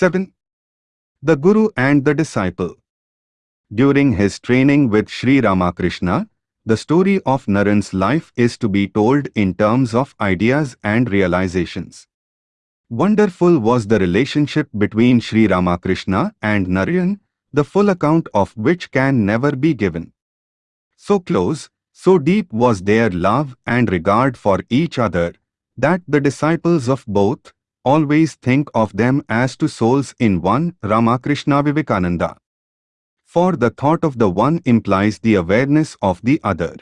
7. The Guru and the Disciple During his training with Sri Ramakrishna, the story of Naren's life is to be told in terms of ideas and realizations. Wonderful was the relationship between Sri Ramakrishna and Naren, the full account of which can never be given. So close, so deep was their love and regard for each other, that the disciples of both always think of them as two souls in one Ramakrishna Vivekananda. For the thought of the one implies the awareness of the other.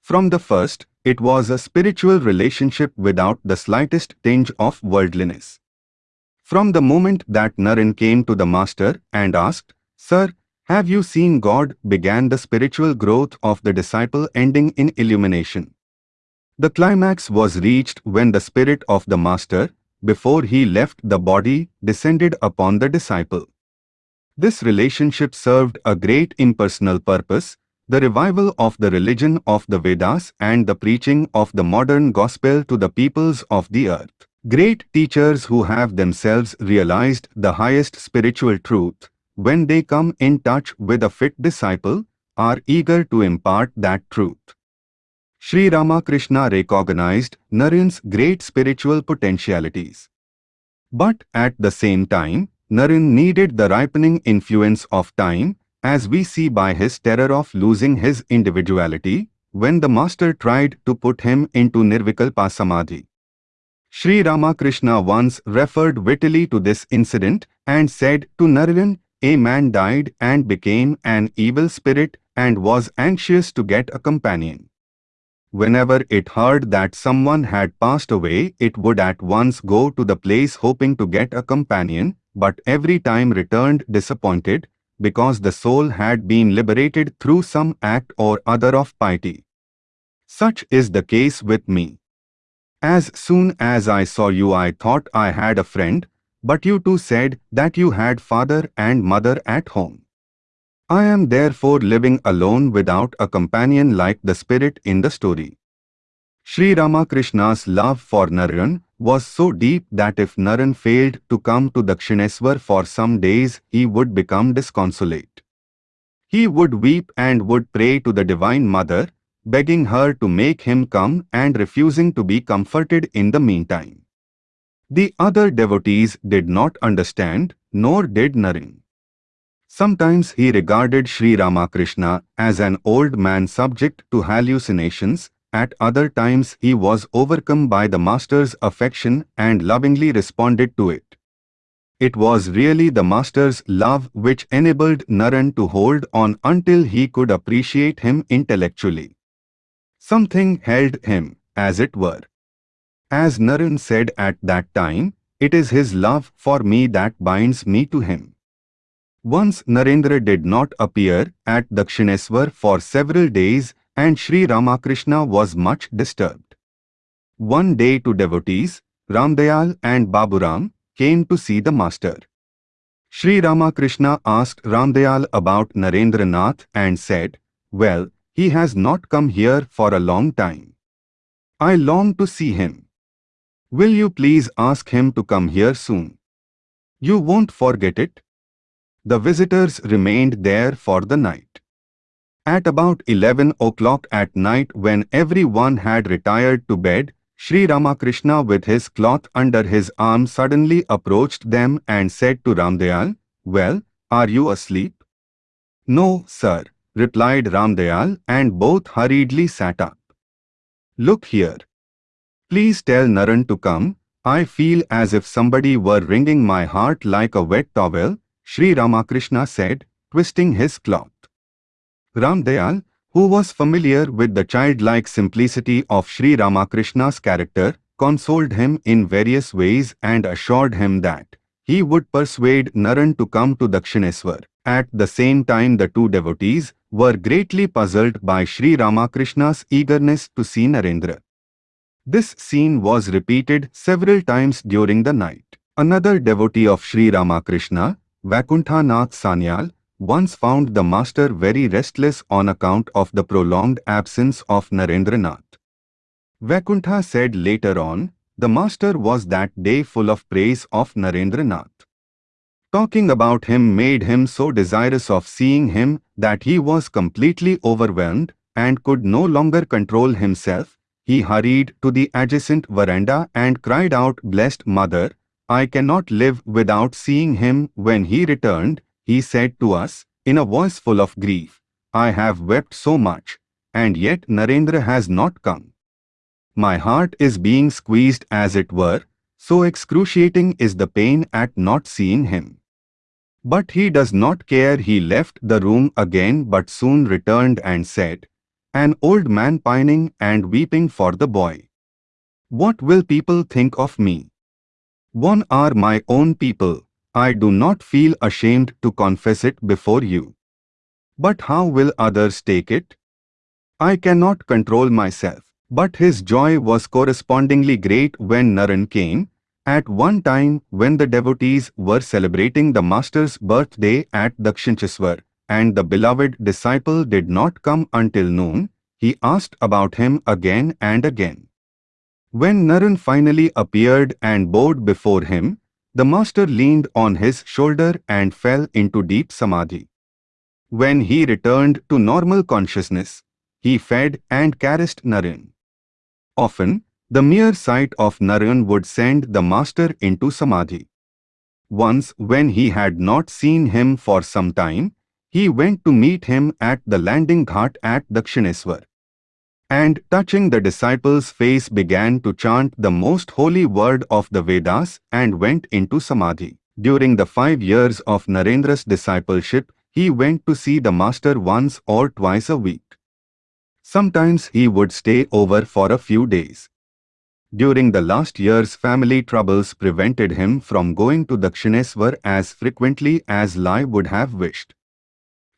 From the first, it was a spiritual relationship without the slightest tinge of worldliness. From the moment that Naren came to the master and asked, Sir, have you seen God began the spiritual growth of the disciple ending in illumination. The climax was reached when the spirit of the master, before he left the body, descended upon the disciple. This relationship served a great impersonal purpose, the revival of the religion of the Vedas and the preaching of the modern gospel to the peoples of the earth. Great teachers who have themselves realized the highest spiritual truth, when they come in touch with a fit disciple, are eager to impart that truth. Sri Ramakrishna recognized Naren's great spiritual potentialities. But at the same time, Naren needed the ripening influence of time, as we see by his terror of losing his individuality, when the master tried to put him into Nirvikalpa Samadhi. Sri Ramakrishna once referred wittily to this incident and said to Naren, a man died and became an evil spirit and was anxious to get a companion. Whenever it heard that someone had passed away, it would at once go to the place hoping to get a companion, but every time returned disappointed, because the soul had been liberated through some act or other of piety. Such is the case with me. As soon as I saw you I thought I had a friend, but you too said that you had father and mother at home. I am therefore living alone without a companion like the spirit in the story. Sri Ramakrishna's love for Naren was so deep that if Naren failed to come to Dakshineswar for some days, he would become disconsolate. He would weep and would pray to the Divine Mother, begging her to make him come and refusing to be comforted in the meantime. The other devotees did not understand, nor did Naren. Sometimes he regarded Sri Ramakrishna as an old man subject to hallucinations, at other times he was overcome by the master's affection and lovingly responded to it. It was really the master's love which enabled Naren to hold on until he could appreciate him intellectually. Something held him, as it were. As Naren said at that time, it is his love for me that binds me to him. Once Narendra did not appear at Dakshineswar for several days and Sri Ramakrishna was much disturbed. One day two devotees, Ramdayal and Baburam, came to see the master. Sri Ramakrishna asked Ramdayal about Narendranath and said, Well, he has not come here for a long time. I long to see him. Will you please ask him to come here soon? You won't forget it. The visitors remained there for the night. At about 11 o'clock at night when everyone had retired to bed, Sri Ramakrishna with his cloth under his arm suddenly approached them and said to Ramdayal, Well, are you asleep? No, sir, replied Ramdayal and both hurriedly sat up. Look here. Please tell Naren to come. I feel as if somebody were wringing my heart like a wet towel, Sri Ramakrishna said, twisting his cloth. Ramdayal, who was familiar with the childlike simplicity of Sri Ramakrishna's character, consoled him in various ways and assured him that he would persuade Naren to come to Dakshineswar. At the same time the two devotees were greatly puzzled by Sri Ramakrishna's eagerness to see Narendra. This scene was repeated several times during the night. Another devotee of Sri Ramakrishna, Vaikuntha Nath Sanyal, once found the master very restless on account of the prolonged absence of Narendranath. Vaikuntha said later on, the master was that day full of praise of Narendranath. Talking about him made him so desirous of seeing him that he was completely overwhelmed and could no longer control himself. He hurried to the adjacent veranda and cried out, Blessed Mother, I cannot live without seeing him. When he returned, he said to us, in a voice full of grief, I have wept so much, and yet Narendra has not come. My heart is being squeezed as it were, so excruciating is the pain at not seeing him. But he does not care he left the room again but soon returned and said, An old man pining and weeping for the boy. What will people think of me? One are my own people, I do not feel ashamed to confess it before you. But how will others take it? I cannot control myself. But his joy was correspondingly great when Naren came, at one time, when the devotees were celebrating the Master's birthday at Dakshineshwar, and the beloved disciple did not come until noon, he asked about him again and again. When Naren finally appeared and bowed before him, the Master leaned on his shoulder and fell into deep samadhi. When he returned to normal consciousness, he fed and caressed Naren. Often, the mere sight of Naren would send the master into samadhi. Once when he had not seen him for some time, he went to meet him at the landing ghat at Dakshineshwar. And touching the disciple's face began to chant the most holy word of the Vedas and went into samadhi. During the five years of Narendra's discipleship, he went to see the master once or twice a week. Sometimes he would stay over for a few days. During the last years family troubles prevented him from going to Dakshineswar as frequently as Lai would have wished.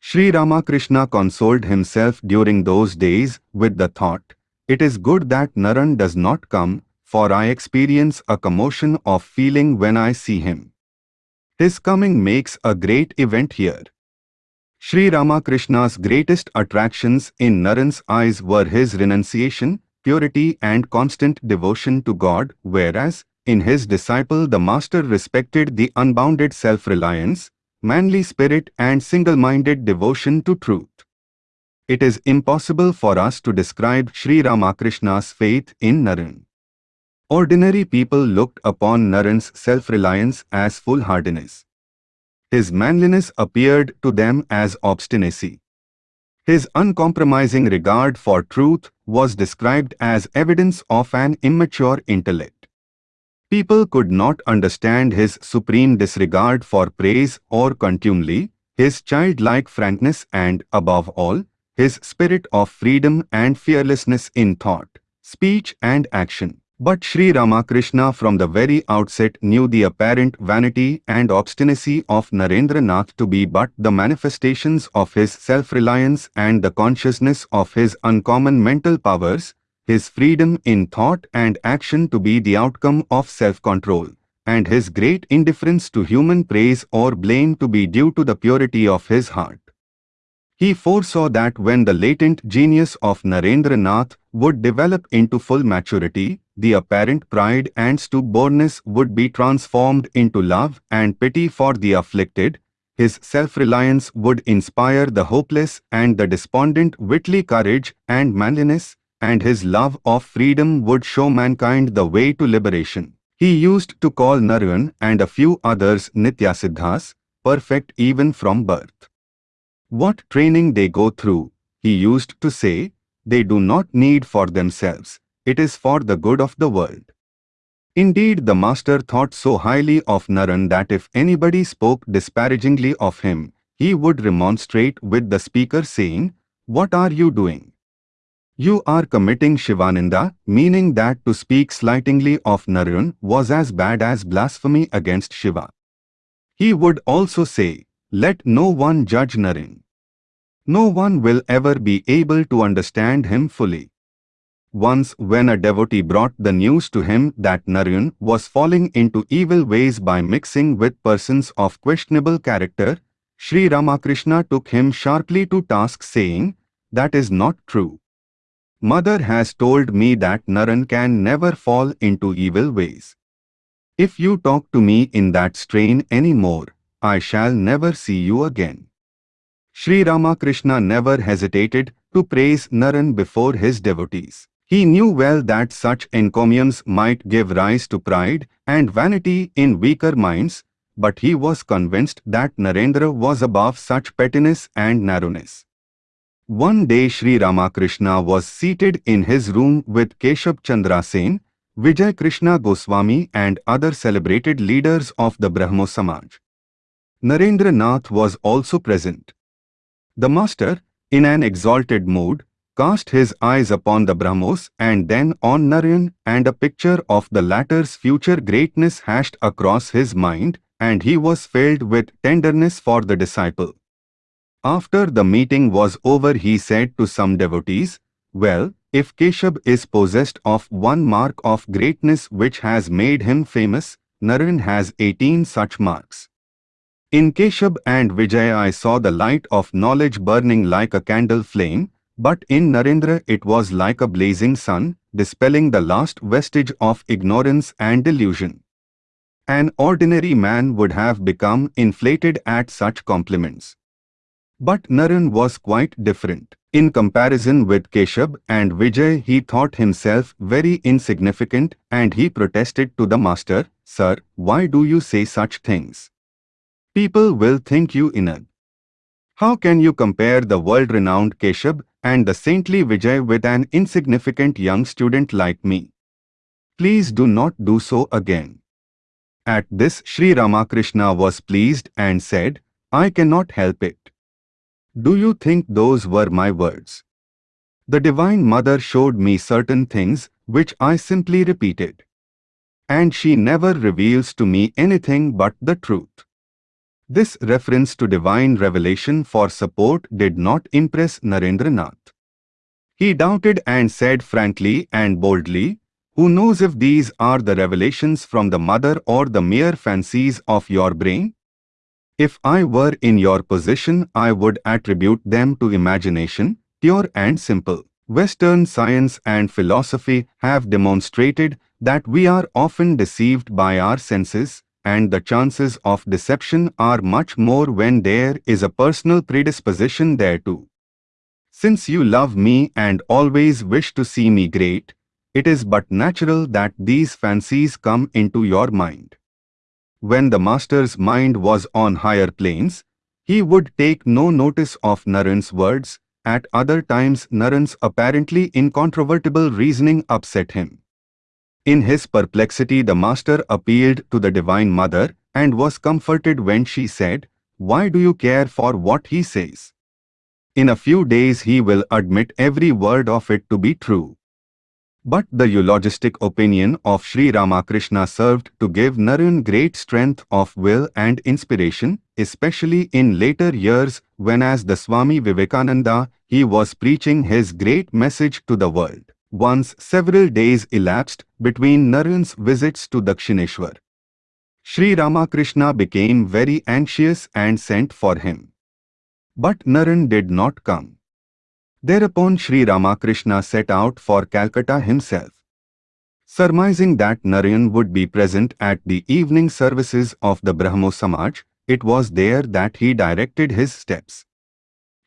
Sri Ramakrishna consoled himself during those days with the thought, It is good that Naren does not come, for I experience a commotion of feeling when I see him. His coming makes a great event here. Sri Ramakrishna's greatest attractions in Naren's eyes were his renunciation, purity and constant devotion to God, whereas, in his disciple the Master respected the unbounded self-reliance, manly spirit and single-minded devotion to truth. It is impossible for us to describe Sri Ramakrishna's faith in Naren. Ordinary people looked upon Naren's self-reliance as foolhardiness. His manliness appeared to them as obstinacy. His uncompromising regard for truth was described as evidence of an immature intellect. People could not understand his supreme disregard for praise or contumely, his childlike frankness and, above all, his spirit of freedom and fearlessness in thought, speech and action. But Sri Ramakrishna from the very outset knew the apparent vanity and obstinacy of Narendranath to be but the manifestations of his self-reliance and the consciousness of his uncommon mental powers, his freedom in thought and action to be the outcome of self-control, and his great indifference to human praise or blame to be due to the purity of his heart. He foresaw that when the latent genius of Narendranath would develop into full maturity, the apparent pride and stubbornness would be transformed into love and pity for the afflicted, his self-reliance would inspire the hopeless and the despondent witly courage and manliness, and his love of freedom would show mankind the way to liberation. He used to call Naren and a few others Nityasiddhas, perfect even from birth. What training they go through, he used to say, they do not need for themselves, it is for the good of the world. Indeed, the master thought so highly of Naren that if anybody spoke disparagingly of him, he would remonstrate with the speaker saying, What are you doing? You are committing Shiva-ninda, meaning that to speak slightingly of Naren was as bad as blasphemy against Shiva. He would also say, Let no one judge Naren. No one will ever be able to understand him fully. Once when a devotee brought the news to him that Naren was falling into evil ways by mixing with persons of questionable character, Sri Ramakrishna took him sharply to task saying, That is not true. Mother has told me that Naren can never fall into evil ways. If you talk to me in that strain any more, I shall never see you again. Sri Ramakrishna never hesitated to praise Naren before his devotees. He knew well that such encomiums might give rise to pride and vanity in weaker minds, but he was convinced that Narendra was above such pettiness and narrowness. One day Sri Ramakrishna was seated in his room with Keshab Chandra Sen, Vijay Krishna Goswami and other celebrated leaders of the Brahmo Samaj. Narendra Nath was also present. The master, in an exalted mood, cast his eyes upon the Brahmos and then on Naren and a picture of the latter's future greatness hashed across his mind and he was filled with tenderness for the disciple. After the meeting was over he said to some devotees, Well, if Keshab is possessed of one mark of greatness which has made him famous, Naren has 18 such marks. In Keshab and Vijaya I saw the light of knowledge burning like a candle flame, but in Narendra it was like a blazing sun, dispelling the last vestige of ignorance and delusion. An ordinary man would have become inflated at such compliments. But Naren was quite different. In comparison with Keshab and Vijay he thought himself very insignificant and he protested to the master, Sir, why do you say such things? People will think you inert. How can you compare the world-renowned Keshab and the saintly Vijay with an insignificant young student like me? Please do not do so again. At this Sri Ramakrishna was pleased and said, I cannot help it. Do you think those were my words? The Divine Mother showed me certain things which I simply repeated. And she never reveals to me anything but the truth. This reference to divine revelation for support did not impress Narendranath. He doubted and said frankly and boldly, who knows if these are the revelations from the mother or the mere fancies of your brain? If I were in your position, I would attribute them to imagination, pure and simple. Western science and philosophy have demonstrated that we are often deceived by our senses, and the chances of deception are much more when there is a personal predisposition thereto. Since you love me and always wish to see me great, it is but natural that these fancies come into your mind. When the master's mind was on higher planes, he would take no notice of Naren's words, at other times Naren's apparently incontrovertible reasoning upset him. In his perplexity the master appealed to the Divine Mother and was comforted when she said, Why do you care for what he says? In a few days he will admit every word of it to be true. But the eulogistic opinion of Sri Ramakrishna served to give Naren great strength of will and inspiration, especially in later years when as the Swami Vivekananda, he was preaching his great message to the world. Once several days elapsed between Naren's visits to Dakshineshwar. Sri Ramakrishna became very anxious and sent for him. But Naren did not come. Thereupon Sri Ramakrishna set out for Calcutta himself. Surmising that Naren would be present at the evening services of the Brahmo Samaj, it was there that he directed his steps.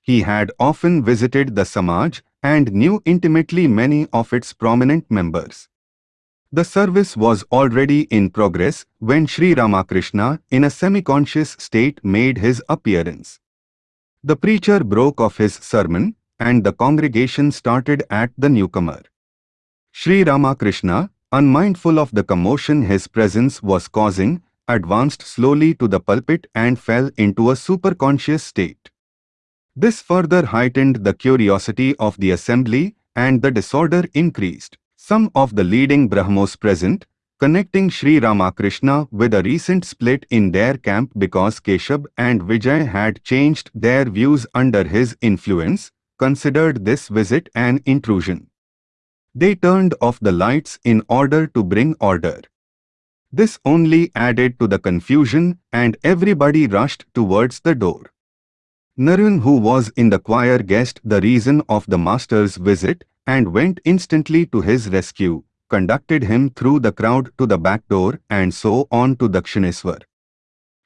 He had often visited the Samaj and knew intimately many of its prominent members. The service was already in progress when Sri Ramakrishna, in a semi-conscious state, made his appearance. The preacher broke off his sermon and the congregation started at the newcomer. Sri Ramakrishna, unmindful of the commotion his presence was causing, advanced slowly to the pulpit and fell into a superconscious state. This further heightened the curiosity of the assembly and the disorder increased. Some of the leading Brahmos present, connecting Sri Ramakrishna with a recent split in their camp because Keshab and Vijay had changed their views under his influence, considered this visit an intrusion. They turned off the lights in order to bring order. This only added to the confusion and everybody rushed towards the door. Naren who was in the choir guessed the reason of the master's visit and went instantly to his rescue, conducted him through the crowd to the back door and so on to Dakshineswar.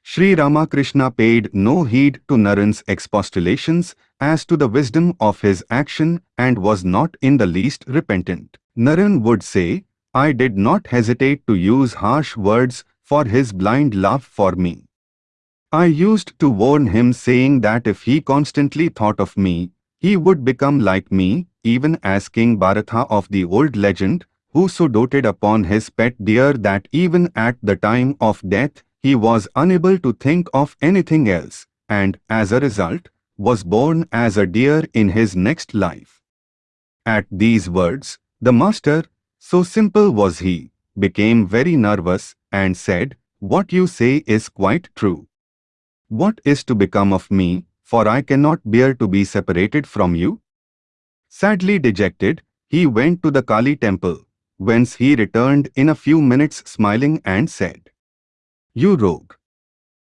Sri Ramakrishna paid no heed to Naren's expostulations as to the wisdom of his action and was not in the least repentant. Naren would say, I did not hesitate to use harsh words for his blind love for me. I used to warn him saying that if he constantly thought of me, he would become like me, even as King Bharatha of the old legend, who so doted upon his pet deer that even at the time of death he was unable to think of anything else, and, as a result, was born as a deer in his next life. At these words, the master, so simple was he, became very nervous and said, What you say is quite true. What is to become of me, for I cannot bear to be separated from you? Sadly dejected, he went to the Kali temple, whence he returned in a few minutes smiling and said, You rogue!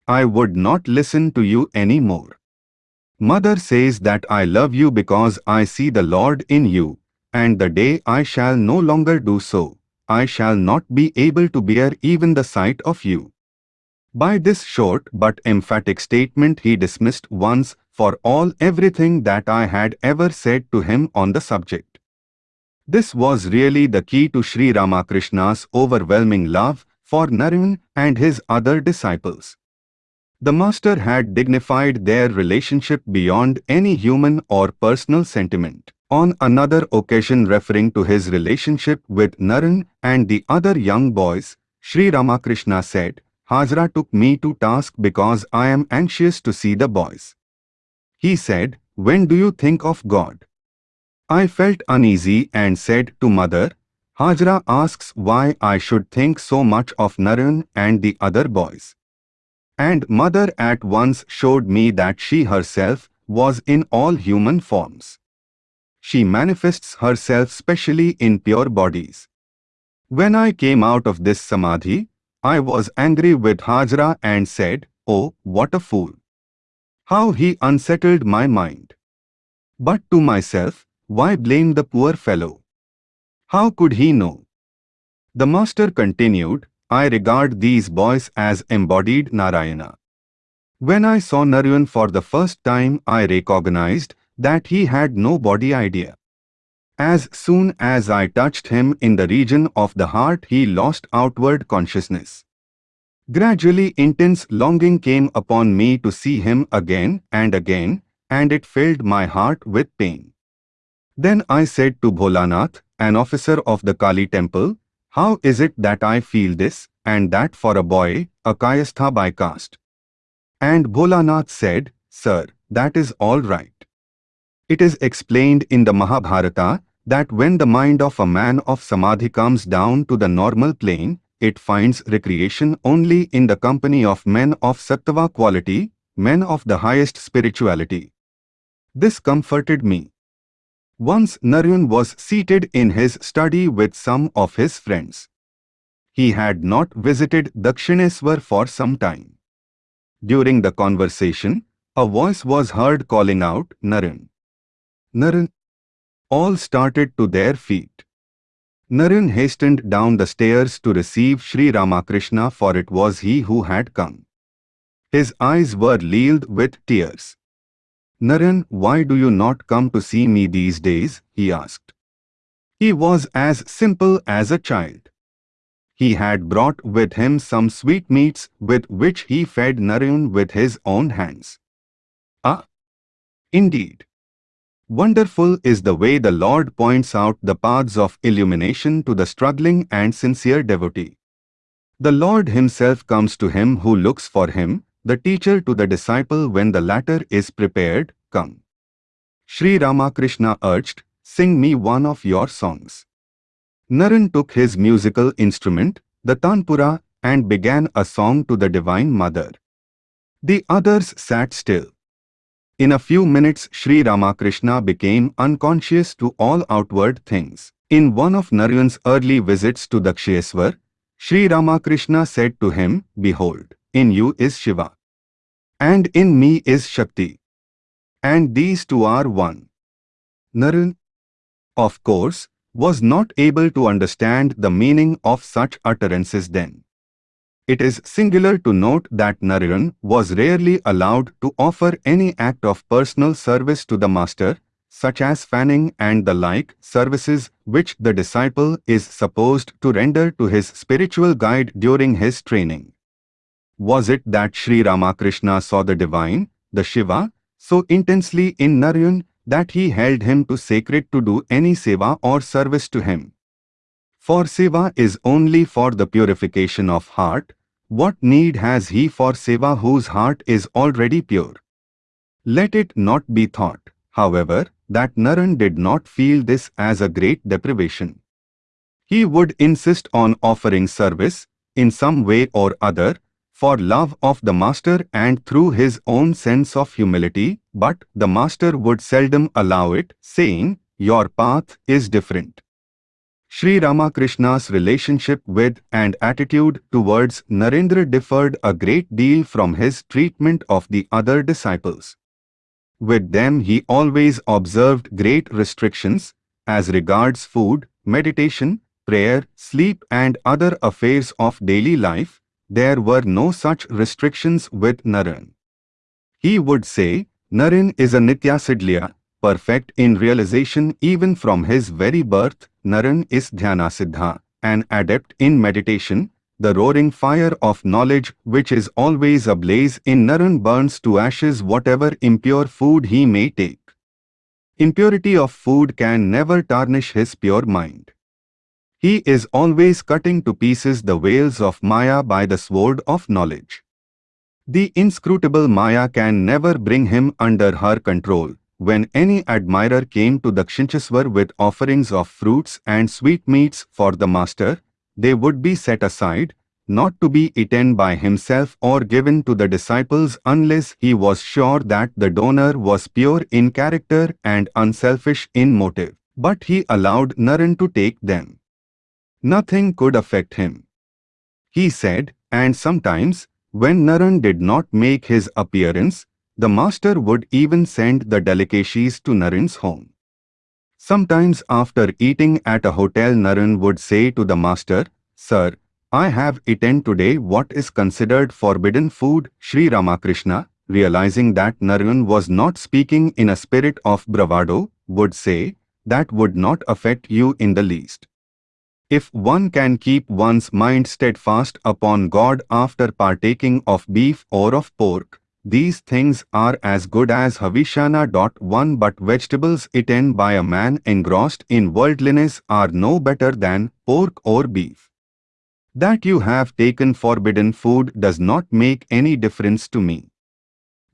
I would not listen to you any more. Mother says that I love you because I see the Lord in you, and the day I shall no longer do so, I shall not be able to bear even the sight of you. By this short but emphatic statement he dismissed once for all everything that I had ever said to him on the subject. This was really the key to Sri Ramakrishna's overwhelming love for Naren and his other disciples. The master had dignified their relationship beyond any human or personal sentiment. On another occasion referring to his relationship with Naren and the other young boys, Sri Ramakrishna said, Hazra took me to task because I am anxious to see the boys. He said, When do you think of God? I felt uneasy and said to mother, Hazra asks why I should think so much of Naren and the other boys. And mother at once showed me that she herself was in all human forms. She manifests herself specially in pure bodies. When I came out of this samadhi, I was angry with Hazra and said, Oh, what a fool! How he unsettled my mind. But to myself, why blame the poor fellow? How could he know? The master continued, I regard these boys as embodied Narayana. When I saw Naren for the first time, I recognized that he had no body idea. As soon as I touched him in the region of the heart, he lost outward consciousness. Gradually intense longing came upon me to see him again and again, and it filled my heart with pain. Then I said to Bholanath, an officer of the Kali temple, How is it that I feel this, and that for a boy, a Kayastha by caste? And Bholanath said, Sir, that is all right. It is explained in the Mahabharata that when the mind of a man of Samadhi comes down to the normal plane, it finds recreation only in the company of men of Sattva quality, men of the highest spirituality. This comforted me. Once Naren was seated in his study with some of his friends. He had not visited Dakshineswar for some time. During the conversation, a voice was heard calling out, Naren. Naren. All started to their feet. Naren hastened down the stairs to receive Sri Ramakrishna for it was he who had come. His eyes were lealed with tears. Naren, why do you not come to see me these days? he asked. He was as simple as a child. He had brought with him some sweetmeats with which he fed Naren with his own hands. Ah! Indeed. Wonderful is the way the Lord points out the paths of illumination to the struggling and sincere devotee. The Lord himself comes to him who looks for him, the teacher to the disciple when the latter is prepared, come. Sri Ramakrishna urged, sing me one of your songs. Naren took his musical instrument, the tanpura, and began a song to the Divine Mother. The others sat still. In a few minutes Sri Ramakrishna became unconscious to all outward things. In one of Naren's early visits to Dakshineswar, Sri Ramakrishna said to him, Behold, in you is Shiva and in me is Shakti. And these two are one. Naren, of course, was not able to understand the meaning of such utterances then. It is singular to note that Naren was rarely allowed to offer any act of personal service to the master, such as fanning and the like services which the disciple is supposed to render to his spiritual guide during his training. Was it that Sri Ramakrishna saw the divine, the Shiva, so intensely in Naren that he held him too sacred to do any seva or service to him? For seva is only for the purification of heart, what need has he for seva whose heart is already pure? Let it not be thought, however, that Naren did not feel this as a great deprivation. He would insist on offering service, in some way or other, for love of the master and through his own sense of humility, but the master would seldom allow it, saying, Your path is different. Sri Ramakrishna's relationship with and attitude towards Narendra differed a great deal from his treatment of the other disciples. With them he always observed great restrictions as regards food, meditation, prayer, sleep and other affairs of daily life. There were no such restrictions with Naren. He would say, Naren is a nitya Nityasiddha, perfect in realization even from his very birth. Naren is Dhyanasiddha, an adept in meditation, the roaring fire of knowledge which is always ablaze in Naren burns to ashes whatever impure food he may take. Impurity of food can never tarnish his pure mind. He is always cutting to pieces the veils of Maya by the sword of knowledge. The inscrutable Maya can never bring him under her control. When any admirer came to Dakshineswar with offerings of fruits and sweetmeats for the master, they would be set aside, not to be eaten by himself or given to the disciples unless he was sure that the donor was pure in character and unselfish in motive. But he allowed Naren to take them. Nothing could affect him. He said, and sometimes, when Naren did not make his appearance, the master would even send the delicacies to Naren's home. Sometimes after eating at a hotel Naren would say to the master, Sir, I have eaten today what is considered forbidden food, Sri Ramakrishna, realizing that Naren was not speaking in a spirit of bravado, would say, that would not affect you in the least. If one can keep one's mind steadfast upon God after partaking of beef or of pork, these things are as good as Havishyanna. One but vegetables eaten by a man engrossed in worldliness are no better than pork or beef. That you have taken forbidden food does not make any difference to me.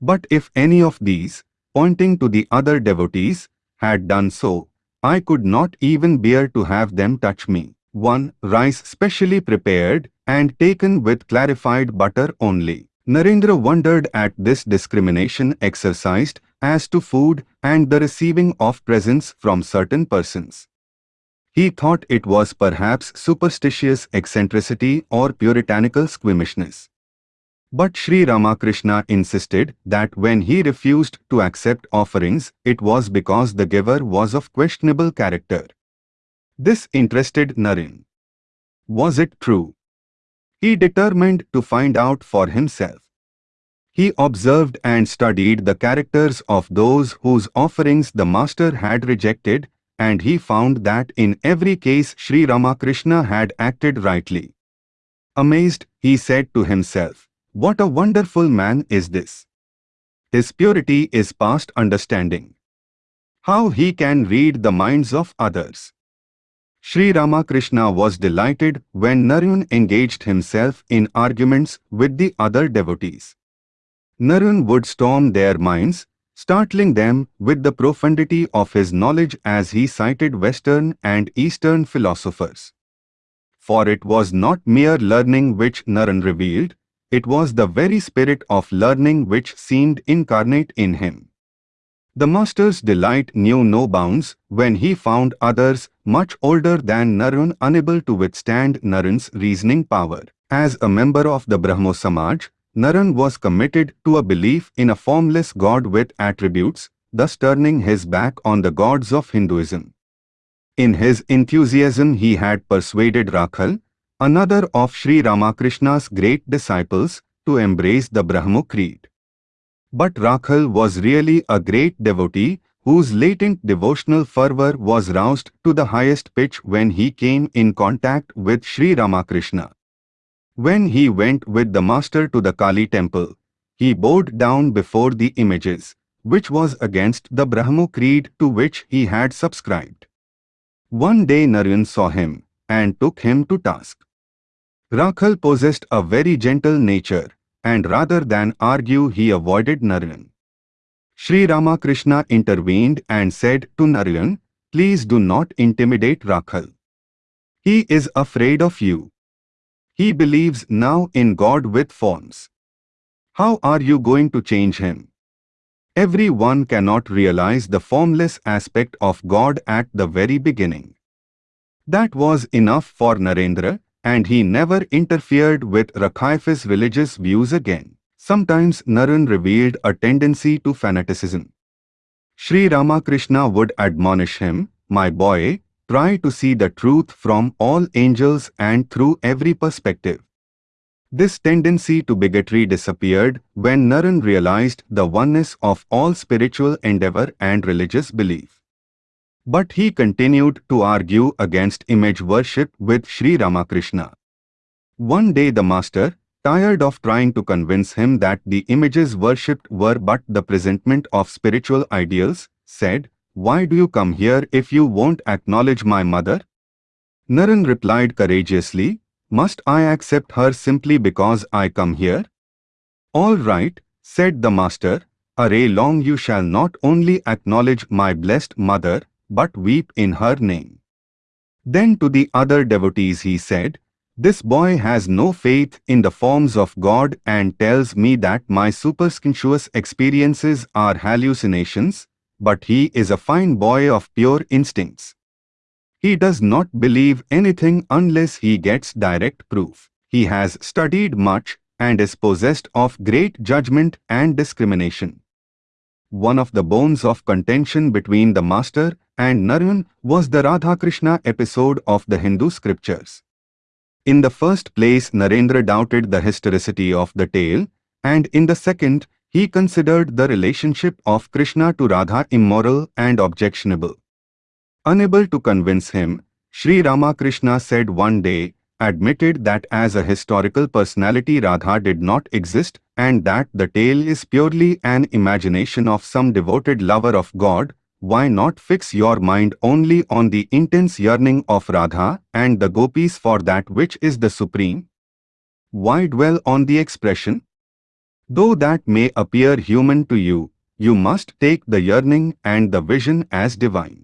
But if any of these, pointing to the other devotees, had done so, I could not even bear to have them touch me. 1. Rice specially prepared and taken with clarified butter only. Narendra wondered at this discrimination exercised as to food and the receiving of presents from certain persons. He thought it was perhaps superstitious eccentricity or puritanical squeamishness. But Sri Ramakrishna insisted that when he refused to accept offerings, it was because the giver was of questionable character. This interested Naren. Was it true? He determined to find out for himself. He observed and studied the characters of those whose offerings the master had rejected and he found that in every case Sri Ramakrishna had acted rightly. Amazed, he said to himself, What a wonderful man is this! His purity is past understanding. How he can read the minds of others. Sri Ramakrishna was delighted when Naren engaged himself in arguments with the other devotees. Naren would storm their minds, startling them with the profundity of his knowledge as he cited Western and Eastern philosophers. For it was not mere learning which Naren revealed, it was the very spirit of learning which seemed incarnate in him. The master's delight knew no bounds when he found others much older than Naren unable to withstand Naren's reasoning power. As a member of the Brahmo Samaj, Naren was committed to a belief in a formless God with attributes, thus turning his back on the gods of Hinduism. In his enthusiasm he had persuaded Rakhal, another of Sri Ramakrishna's great disciples, to embrace the Brahmo Creed. But Rakhal was really a great devotee whose latent devotional fervor was roused to the highest pitch when he came in contact with Sri Ramakrishna. When he went with the master to the Kali temple, he bowed down before the images, which was against the Brahmo creed to which he had subscribed. One day Naren saw him and took him to task. Rakhal possessed a very gentle nature, and rather than argue he avoided Naren. Sri Ramakrishna intervened and said to Naren, Please do not intimidate Rakhal. He is afraid of you. He believes now in God with forms. How are you going to change him? Everyone cannot realize the formless aspect of God at the very beginning. That was enough for Narendra, and he never interfered with Rakhal's religious views again. Sometimes Naren revealed a tendency to fanaticism. Sri Ramakrishna would admonish him, My boy, try to see the truth from all angels and through every perspective. This tendency to bigotry disappeared when Naren realized the oneness of all spiritual endeavor and religious belief. But he continued to argue against image worship with Sri Ramakrishna. One day the master, tired of trying to convince him that the images worshipped were but the presentment of spiritual ideals, said, Why do you come here if you won't acknowledge my mother? Naren replied courageously, Must I accept her simply because I come here? All right, said the master, Array long you shall not only acknowledge my blessed mother, but weep in her name. Then to the other devotees he said, this boy has no faith in the forms of God and tells me that my superstitious experiences are hallucinations, but he is a fine boy of pure instincts. He does not believe anything unless he gets direct proof. He has studied much and is possessed of great judgment and discrimination. One of the bones of contention between the master and Naren was the Radha Krishna episode of the Hindu scriptures. In the first place Narendra doubted the historicity of the tale, and in the second, he considered the relationship of Krishna to Radha immoral and objectionable. Unable to convince him, Sri Ramakrishna said one day, admitted that as a historical personality Radha did not exist and that the tale is purely an imagination of some devoted lover of God, why not fix your mind only on the intense yearning of Radha and the gopis for that which is the supreme? Why dwell on the expression? Though that may appear human to you, you must take the yearning and the vision as divine.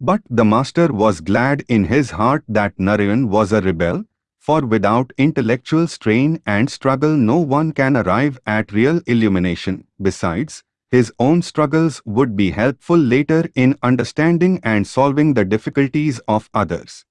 But the master was glad in his heart that Naren was a rebel, for without intellectual strain and struggle no one can arrive at real illumination. Besides, his own struggles would be helpful later in understanding and solving the difficulties of others.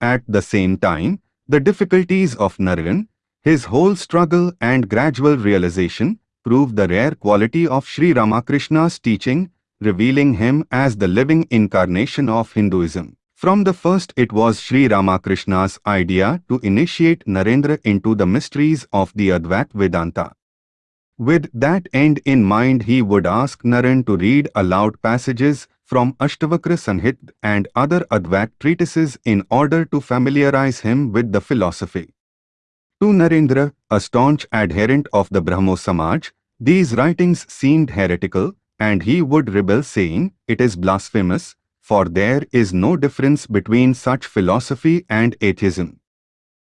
At the same time, the difficulties of Naren, his whole struggle and gradual realization, prove the rare quality of Sri Ramakrishna's teaching, revealing him as the living incarnation of Hinduism. From the first it was Sri Ramakrishna's idea to initiate Narendra into the mysteries of the Advaita Vedanta. With that end in mind he would ask Naren to read aloud passages from Ashtavakra Samhita and other Advaita treatises in order to familiarize him with the philosophy. To Narendra, a staunch adherent of the Brahmo Samaj, these writings seemed heretical and he would rebel saying, it is blasphemous, for there is no difference between such philosophy and atheism.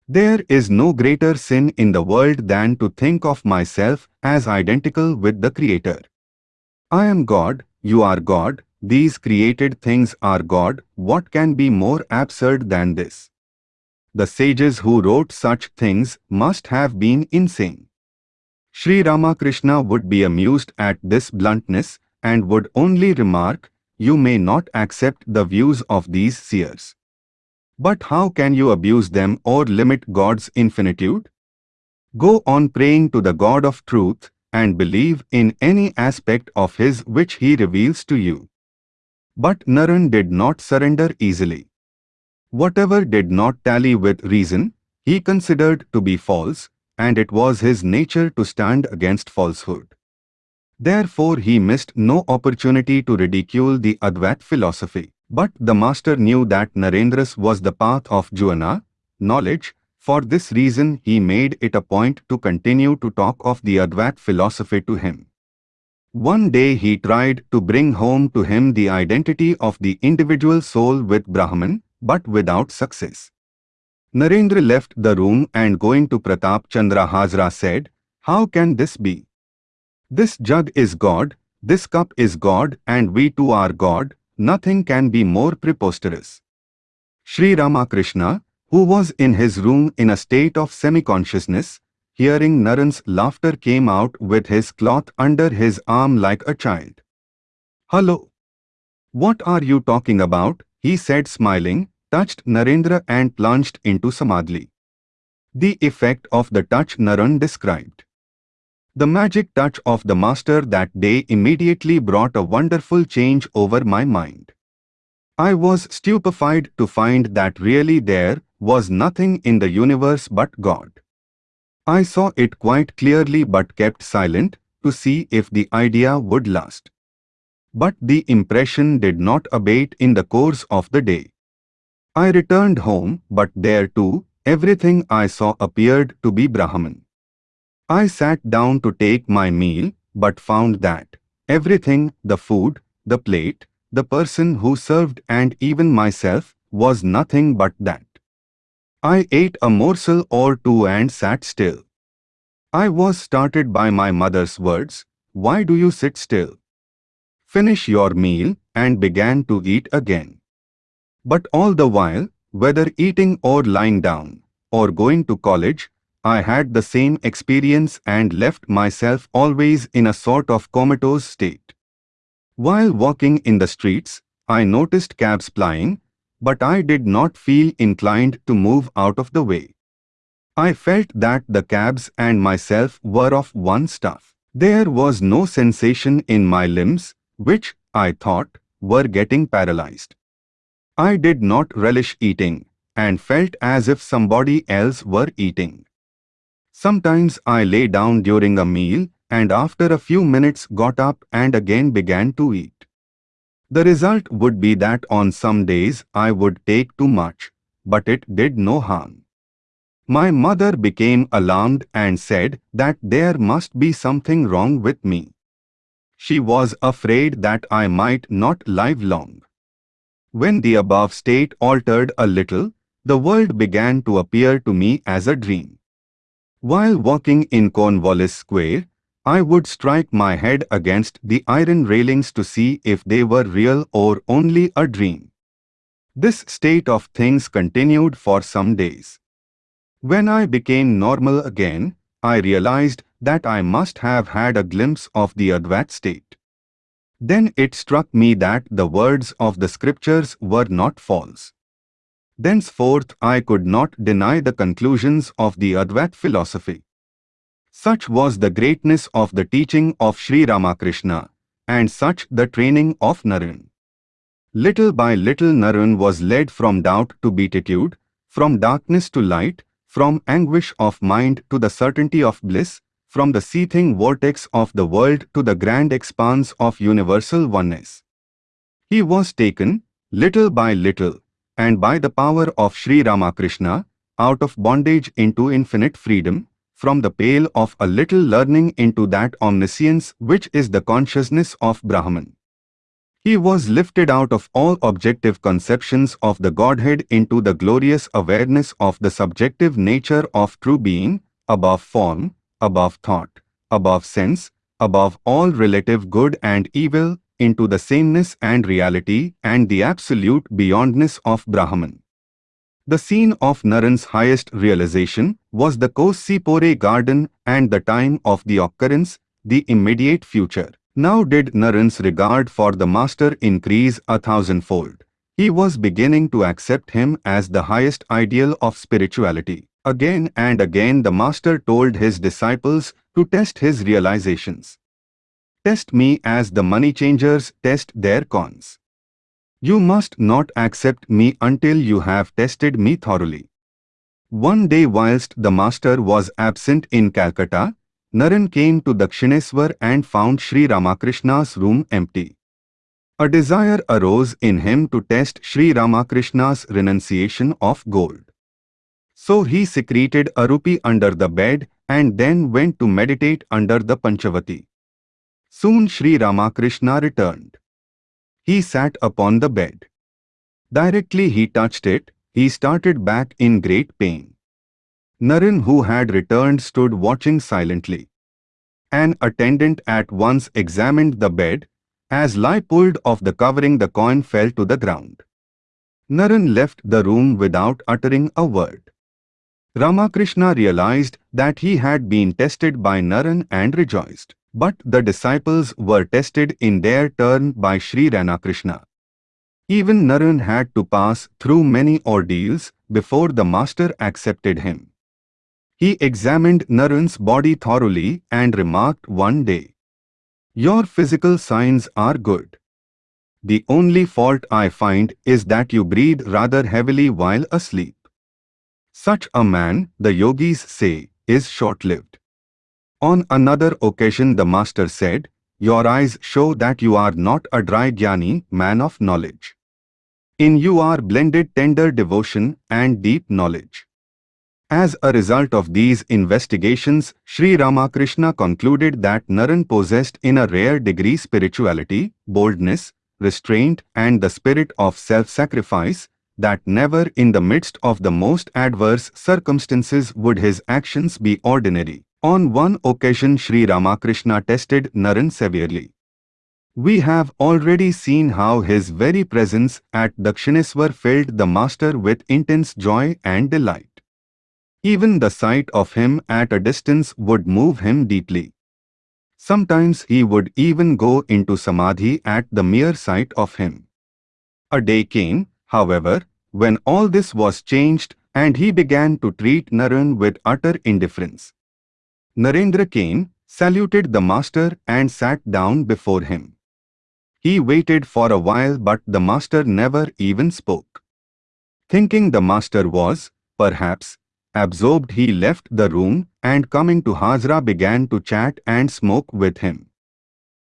There is no greater sin in the world than to think of myself as identical with the Creator. I am God, you are God, these created things are God, what can be more absurd than this? The sages who wrote such things must have been insane. Sri Ramakrishna would be amused at this bluntness and would only remark, you may not accept the views of these seers. But how can you abuse them or limit God's infinitude? Go on praying to the God of truth and believe in any aspect of His which He reveals to you. But Naren did not surrender easily. Whatever did not tally with reason, he considered to be false, and it was his nature to stand against falsehood. Therefore he missed no opportunity to ridicule the Advait philosophy. But the master knew that Narendra's was the path of jnana, knowledge, for this reason he made it a point to continue to talk of the Advait philosophy to him. One day he tried to bring home to him the identity of the individual soul with Brahman, but without success. Narendra left the room and going to Pratap Chandra Hazra said, How can this be? This jug is God, this cup is God and we too are God, nothing can be more preposterous. Sri Ramakrishna, who was in his room in a state of semi-consciousness, hearing Naren's laughter came out with his cloth under his arm like a child. Hello. What are you talking about? he said smiling, touched Narendra and plunged into Samadhi. The effect of the touch Naren described. The magic touch of the Master that day immediately brought a wonderful change over my mind. I was stupefied to find that really there was nothing in the universe but God. I saw it quite clearly but kept silent to see if the idea would last. But the impression did not abate in the course of the day. I returned home, but there too, everything I saw appeared to be Brahman. I sat down to take my meal, but found that everything, the food, the plate, the person who served and even myself, was nothing but that. I ate a morsel or two and sat still. I was started by my mother's words, Why do you sit still? Finish your meal, and began to eat again. But all the while, whether eating or lying down, or going to college, I had the same experience and left myself always in a sort of comatose state. While walking in the streets, I noticed cabs plying, but I did not feel inclined to move out of the way. I felt that the cabs and myself were of one stuff. There was no sensation in my limbs, which, I thought, were getting paralyzed. I did not relish eating, and felt as if somebody else were eating. Sometimes I lay down during a meal and after a few minutes got up and again began to eat. The result would be that on some days I would take too much, but it did no harm. My mother became alarmed and said that there must be something wrong with me. She was afraid that I might not live long. When the above state altered a little, the world began to appear to me as a dream. While walking in Cornwallis Square, I would strike my head against the iron railings to see if they were real or only a dream. This state of things continued for some days. When I became normal again, I realized that I must have had a glimpse of the Advait state. Then it struck me that the words of the scriptures were not false. Thenceforth I could not deny the conclusions of the Advait philosophy. Such was the greatness of the teaching of Sri Ramakrishna, and such the training of Naren. Little by little Naren was led from doubt to beatitude, from darkness to light, from anguish of mind to the certainty of bliss, from the seething vortex of the world to the grand expanse of universal oneness. He was taken, little by little, and by the power of Sri Ramakrishna, out of bondage into infinite freedom, from the pale of a little learning into that omniscience which is the consciousness of Brahman. He was lifted out of all objective conceptions of the Godhead into the glorious awareness of the subjective nature of true being, above form, above thought, above sense, above all relative good and evil, into the sameness and reality and the absolute beyondness of Brahman. The scene of Naren's highest realization was the Cossipore garden and the time of the occurrence, the immediate future. Now did Naren's regard for the master increase a thousandfold. He was beginning to accept him as the highest ideal of spirituality. Again and again the master told his disciples to test his realizations. Test me as the money changers test their cons. You must not accept me until you have tested me thoroughly. One day whilst the master was absent in Calcutta, Naren came to Dakshineswar and found Sri Ramakrishna's room empty. A desire arose in him to test Sri Ramakrishna's renunciation of gold. So he secreted a rupee under the bed and then went to meditate under the Panchavati. Soon Sri Ramakrishna returned. He sat upon the bed. Directly he touched it, he started back in great pain. Naren who had returned stood watching silently. An attendant at once examined the bed as lie pulled off the covering the coin fell to the ground. Naren left the room without uttering a word. Ramakrishna realized that he had been tested by Naren and rejoiced. But the disciples were tested in their turn by Sri Ramakrishna. Even Naren had to pass through many ordeals before the master accepted him. He examined Naren's body thoroughly and remarked one day, your physical signs are good. The only fault I find is that you breathe rather heavily while asleep. Such a man, the yogis say, is short-lived. On another occasion the master said, Your eyes show that you are not a dry jnani, man of knowledge. In you are blended tender devotion and deep knowledge. As a result of these investigations, Sri Ramakrishna concluded that Naren possessed in a rare degree spirituality, boldness, restraint and the spirit of self-sacrifice, that never in the midst of the most adverse circumstances would his actions be ordinary. On one occasion Sri Ramakrishna tested Naren severely. We have already seen how his very presence at Dakshineswar filled the master with intense joy and delight. Even the sight of him at a distance would move him deeply. Sometimes he would even go into samadhi at the mere sight of him. A day came, however, when all this was changed and he began to treat Naren with utter indifference. Narendra came, saluted the master and sat down before him. He waited for a while but the master never even spoke. Thinking the master was, perhaps, Absorbed he left the room and coming to Hazra began to chat and smoke with him.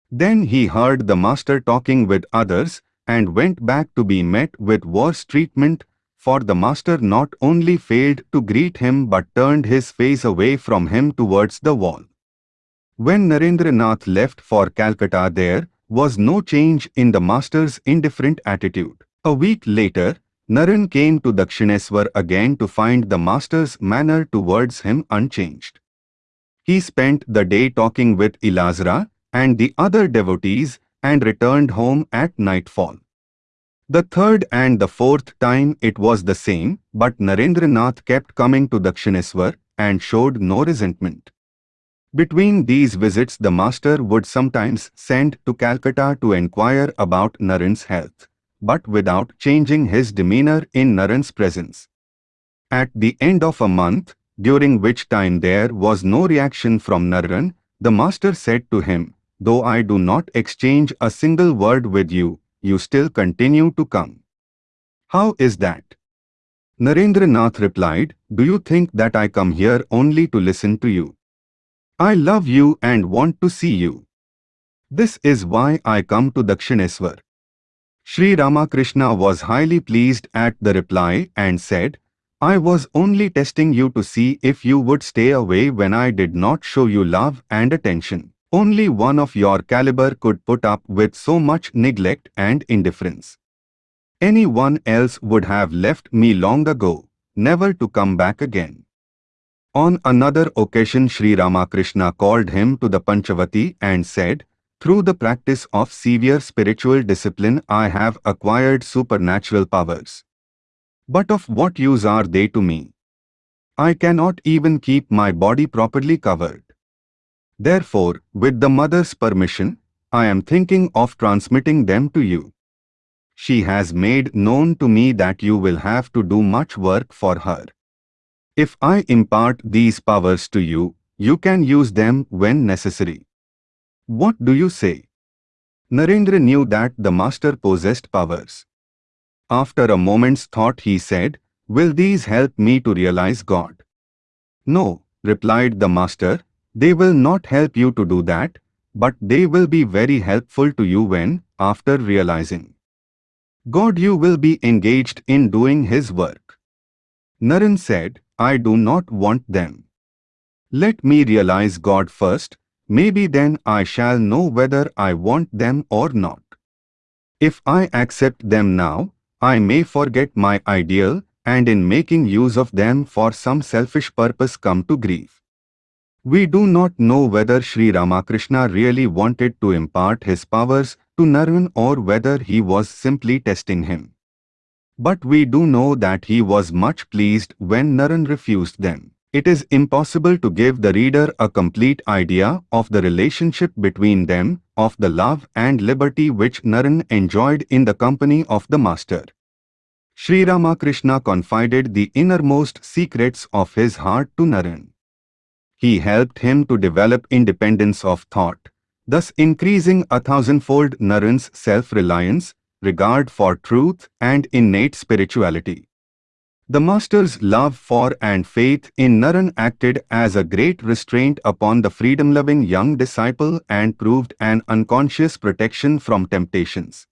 Then he heard the master talking with others and went back to be met with worse treatment for the master not only failed to greet him but turned his face away from him towards the wall. When Narendranath left for Calcutta there was no change in the master's indifferent attitude. A week later, Naren came to Dakshineswar again to find the master's manner towards him unchanged. He spent the day talking with Hazra and the other devotees and returned home at nightfall. The third and the fourth time it was the same, but Narendranath kept coming to Dakshineswar and showed no resentment. Between these visits the master would sometimes send to Calcutta to inquire about Naren's health but without changing his demeanor in Naren's presence. At the end of a month, during which time there was no reaction from Naren, the master said to him, Though I do not exchange a single word with you, you still continue to come. How is that? Narendranath replied, Do you think that I come here only to listen to you? I love you and want to see you. This is why I come to Dakshineswar. Sri Ramakrishna was highly pleased at the reply and said, I was only testing you to see if you would stay away when I did not show you love and attention. Only one of your caliber could put up with so much neglect and indifference. Anyone else would have left me long ago, never to come back again. On another occasion Sri Ramakrishna called him to the Panchavati and said, through the practice of severe spiritual discipline I have acquired supernatural powers. But of what use are they to me? I cannot even keep my body properly covered. Therefore, with the mother's permission, I am thinking of transmitting them to you. She has made known to me that you will have to do much work for her. If I impart these powers to you, you can use them when necessary. What do you say? Narendra knew that the master possessed powers. after a moment's thought he said, Will these help me to realize God? No, replied the master, they will not help you to do that, but they will be very helpful to you when, after realizing God you will be engaged in doing his work. Naren said, I do not want them. Let me realize God first, maybe then I shall know whether I want them or not. If I accept them now, I may forget my ideal and in making use of them for some selfish purpose come to grief. We do not know whether Sri Ramakrishna really wanted to impart his powers to Naren or whether he was simply testing him. But we do know that he was much pleased when Naren refused them. It is impossible to give the reader a complete idea of the relationship between them, of the love and liberty which Naren enjoyed in the company of the Master. Sri Ramakrishna confided the innermost secrets of his heart to Naren. He helped him to develop independence of thought, thus increasing a thousandfold Naren's self-reliance, regard for truth and innate spirituality. The Master's love for and faith in Naren acted as a great restraint upon the freedom-loving young disciple and proved an unconscious protection from temptations.